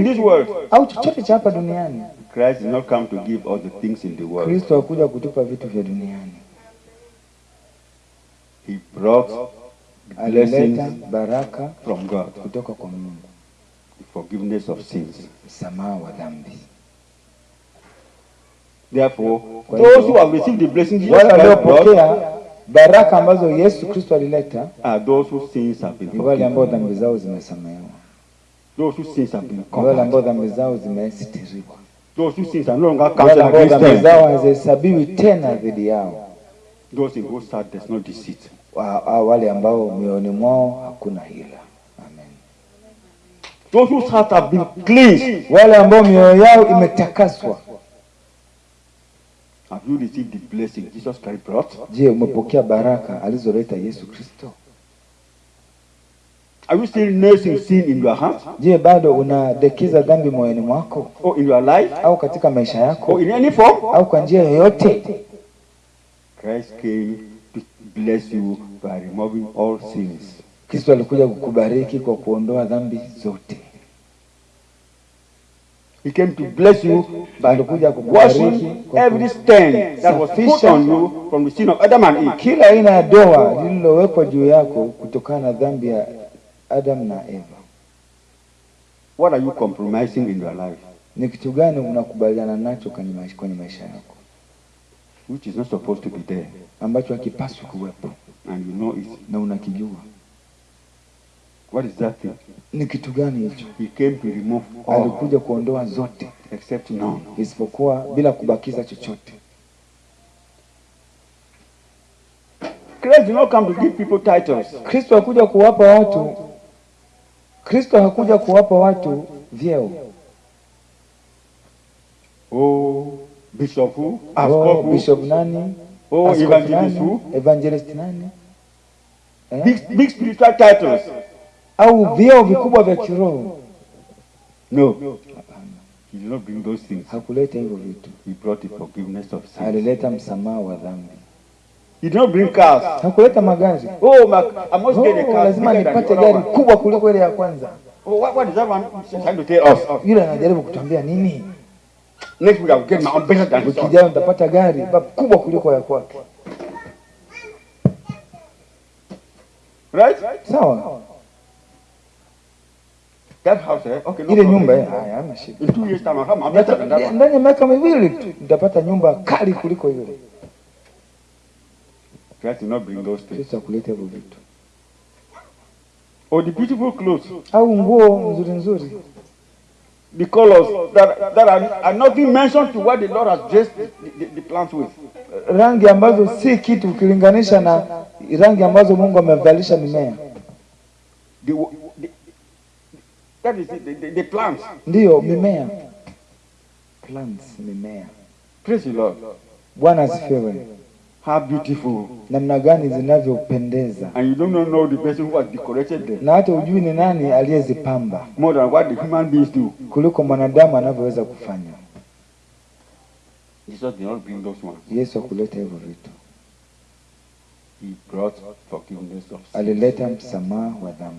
in this world. au chochote cha hapa duniani. Christ did not come to give all the things in the world. Kristo hakuja kutupa vitu vya duniani, He brought alileta blessings baraka from God, kutoka kwa Mungu, the forgiveness of sins. msamaha wa dhambi. Therefore, those who have received the blessings Jesus Christ waliopokea baraka ambazo Yesu Kristo alileta are those whose sins have been forgiven, wale ambao dhambi zao zimesamehewa, wale ambao dhambi zao zimesitiriwa, wale ambao dhambi zao hazihesabiwi tena dhidi yao, wale ambao mioyoni mwao hakuna hila. Amen. Wale ambao mioyo yao imetakaswa. Have you received the blessing Jesus Christ brought? Je, umepokea baraka alizoleta Yesu Kristo? Are you still nursing sin in your heart Je, bado unadekeza dhambi moyoni mwako or in your life au katika maisha yako or in any form? au kwa njia yoyote? Christ came to bless you by removing all sins. Kristo alikuja kukubariki kwa kuondoa dhambi zote. He came to bless you by washing every stain that was put on you from the sin of Adam and Eve. kila aina ya doa lililowekwa juu yako kutokana na dhambi ya Adam na Eva. What are you compromising in your life Ni kitu gani unakubaliana nacho kwenye maisha, kwenye maisha yako which is not supposed to be there ambacho hakipaswi kuwepo and you know it? na unakijua? What is that thing? Ni kitu gani hicho? He came to remove all Alikuja kuondoa zote except none. isipokuwa bila kubakiza chochote. Christ did not come to give people titles. Kristo hakuja kuwapa watu Kristo hakuja kuwapa watu vyeo. Oh, bishop who? Oh, Askofu bishop nani? Oh, Askofu evangelist nani? Evangelist nani? Eh? Big, big spiritual titles. Au vyeo vikubwa vya kiroho? No, no. he did not bring those things. hakuleta hivyo vitu. He brought the forgiveness of sins. Alileta msamaha wa dhambi. He don't not bring cars. Hakuleta magari. Oh, I must Oh, get a car. lazima nipate gari kubwa kuliko ile ya kwanza. Oh, what, what is that one trying to tell us? Yule anajaribu kutambia nini? Next week I will get my own better than this. Own. nitapata gari kubwa kuliko ya kwake. Right? Sawa? That house, eh? Okay, no Ile nyumba eh, haya hamna shida. In two years time, Ndani one. ndani ya miaka miwili tu nitapata nyumba kali kuliko yule. Christ did not bring those things. Hivyo vitu. Or the beautiful clothes, Au nguo nzuri nzuri, the colors that, that are, are not being mentioned to what the Lord has dressed the, the, the plants with. rangi ambazo si kitu ukilinganisha na rangi ambazo Mungu amevalisha mimea. The, the, that is the, the, the plants. Ndiyo, mimea plants, mimea. Praise the Lord. Bwana asifiwe. How beautiful. Namna gani zinavyopendeza, And you don't know the person who has decorated them na hata ujui ni nani aliyezipamba more than what the human beings do. kuliko mwanadamu anavyoweza kufanya. Jesus did not bring those ones. Yesu hakuleta hivyo vitu, He brought forgiveness of sins. alileta msamaha wa dhambi.